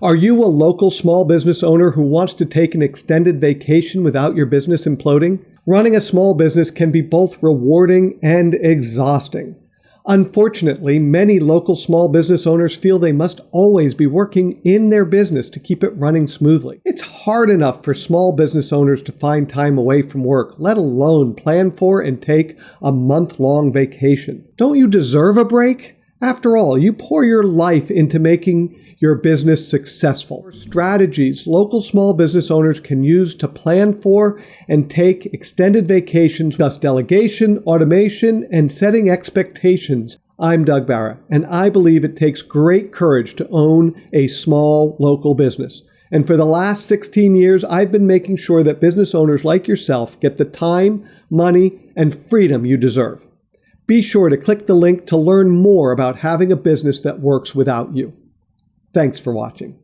Are you a local small business owner who wants to take an extended vacation without your business imploding? Running a small business can be both rewarding and exhausting. Unfortunately, many local small business owners feel they must always be working in their business to keep it running smoothly. It's hard enough for small business owners to find time away from work, let alone plan for and take a month long vacation. Don't you deserve a break? After all, you pour your life into making your business successful. Strategies local small business owners can use to plan for and take extended vacations, thus delegation, automation, and setting expectations. I'm Doug Barra, and I believe it takes great courage to own a small local business. And for the last 16 years, I've been making sure that business owners like yourself get the time, money, and freedom you deserve. Be sure to click the link to learn more about having a business that works without you. Thanks for watching.